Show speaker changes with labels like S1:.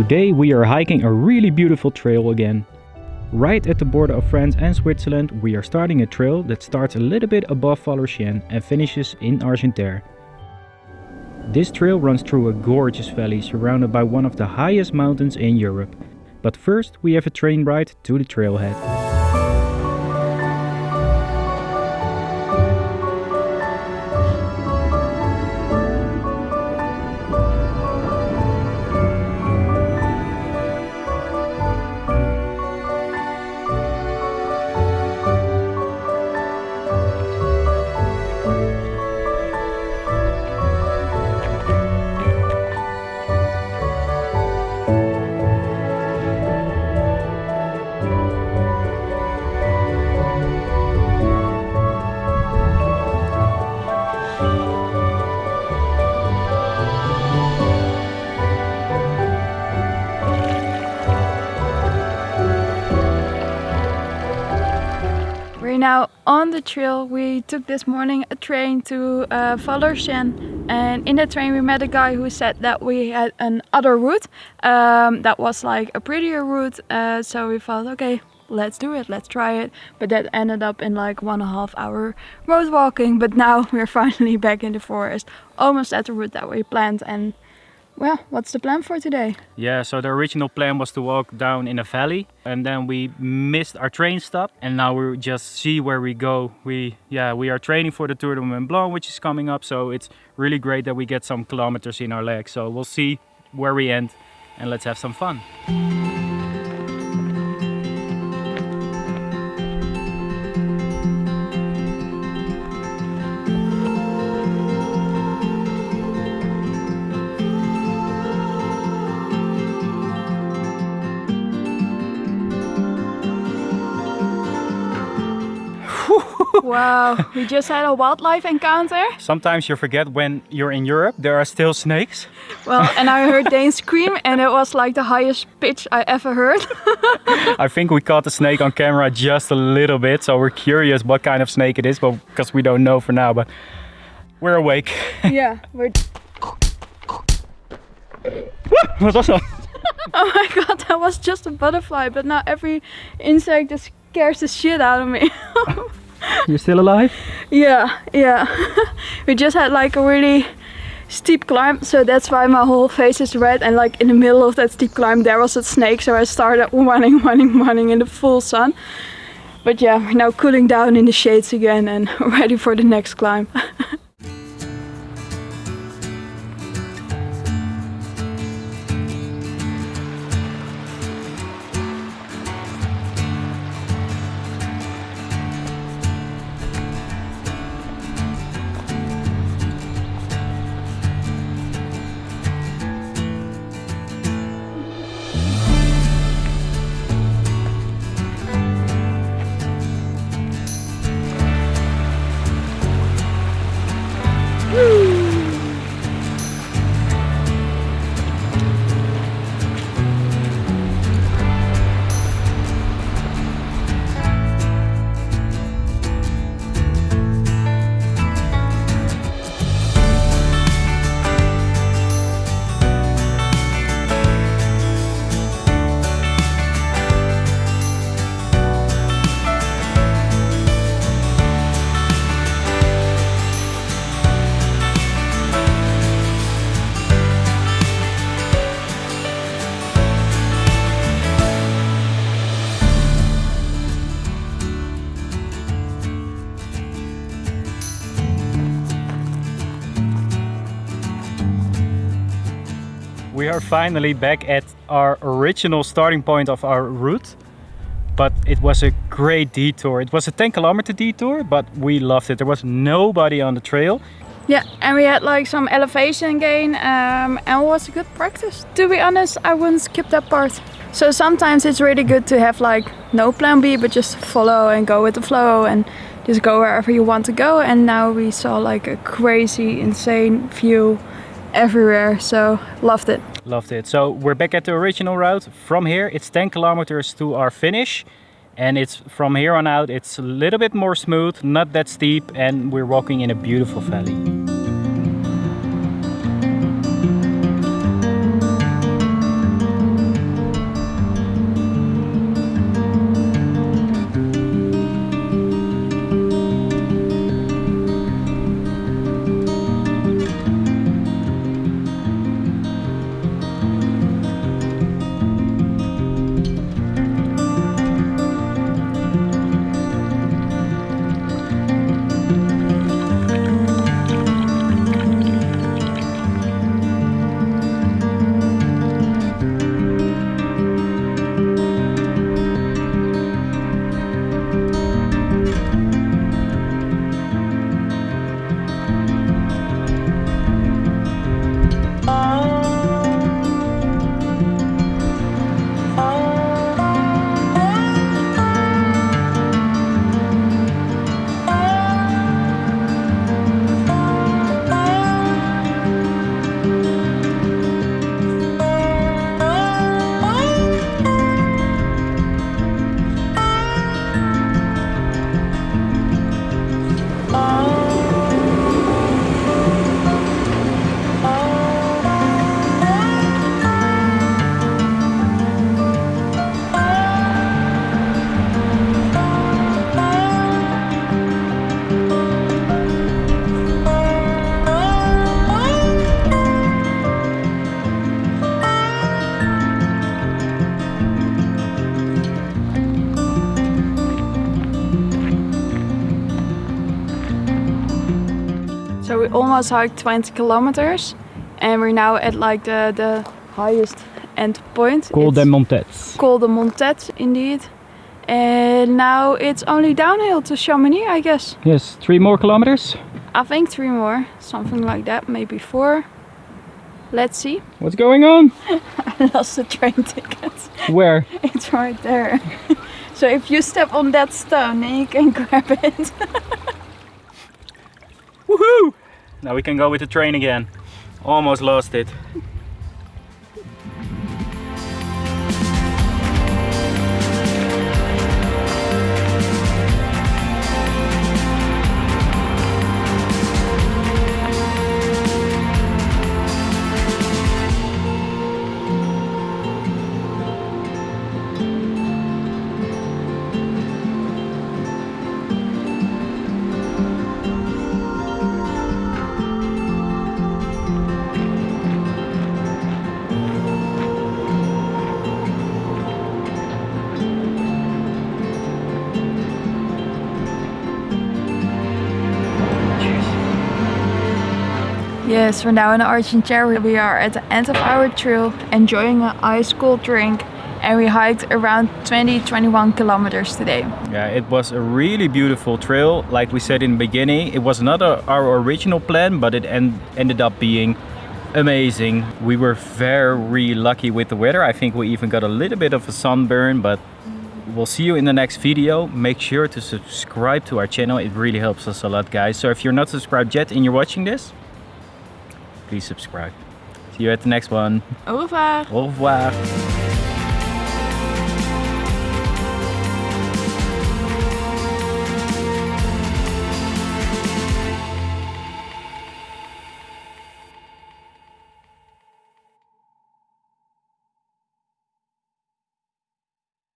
S1: Today we are hiking a really beautiful trail again. Right at the border of France and Switzerland we are starting a trail that starts a little bit above Vallorcine and finishes in Argentière. This trail runs through a gorgeous valley surrounded by one of the highest mountains in Europe. But first we have a train ride to the trailhead.
S2: On the trail we took this morning a train to uh, and in the train we met a guy who said that we had an other route um, that was like a prettier route uh, so we thought okay let's do it let's try it. But that ended up in like one and a half hour road walking but now we're finally back in the forest almost at the route that we planned and well, what's the plan for today?
S1: Yeah, so the original plan was to walk down in a valley and then we missed our train stop and now we just see where we go. We yeah, we are training for the Tour de Mont Blanc which is coming up, so it's really great that we get some kilometers in our legs. So we'll see where we end and let's have some fun.
S2: Wow, we just had a wildlife encounter.
S1: Sometimes you forget when you're in Europe, there are still snakes.
S2: Well, and I heard Dane scream and it was like the highest pitch I ever heard.
S1: I think we caught the snake on camera just a little bit, so we're curious what kind of snake it is, but because we don't know for now, but we're awake.
S2: yeah, we're...
S1: What was that?
S2: oh my god, that was just a butterfly, but now every insect just scares the shit out of me.
S1: You're still alive?
S2: Yeah, yeah. we just had like a really steep climb so that's why my whole face is red and like in the middle of that steep climb there was a snake so I started running running running in the full sun but yeah we're now cooling down in the shades again and ready for the next climb We are finally back at our original starting point of our route. But it was a great detour. It was a 10 kilometer detour, but we loved it. There was nobody on the trail. Yeah, and we had like some elevation gain um, and it was a good practice. To be honest, I wouldn't skip that part. So sometimes it's really good to have like no plan B, but just follow and go with the flow and just go wherever you want to go. And now we saw like a crazy, insane view everywhere so loved it
S1: loved it. So we're back at the original route. From here it's 10 kilometers to our finish. And it's from here on out it's a little bit more smooth not that steep and we're walking in a beautiful valley
S2: almost hiked 20 kilometers and we're now at like the, the highest end point.
S3: Col de
S2: It's
S3: Montets.
S2: Col de Montet indeed. And now it's only downhill to Chamonix I guess.
S3: Yes, three more kilometers.
S2: I think three more, something like that, maybe four. Let's see.
S3: What's going on?
S2: I lost the train ticket.
S3: Where?
S2: It's right there. so if you step on that stone, then you can grab it.
S1: Woohoo! Now we can go with the train again. Almost lost it.
S2: Yes, we're now in Argentière. We are at the end of our trail, enjoying an ice cold drink. And we hiked around 20-21 kilometers today.
S1: Yeah, it was a really beautiful trail. Like we said in the beginning, it was not our original plan, but it en ended up being amazing. We were very lucky with the weather. I think we even got a little bit of a sunburn, but we'll see you in the next video. Make sure to subscribe to our channel. It really helps us a lot, guys. So if you're not subscribed yet and you're watching this, please subscribe. See you at the next one.
S2: Au revoir!
S1: Au revoir.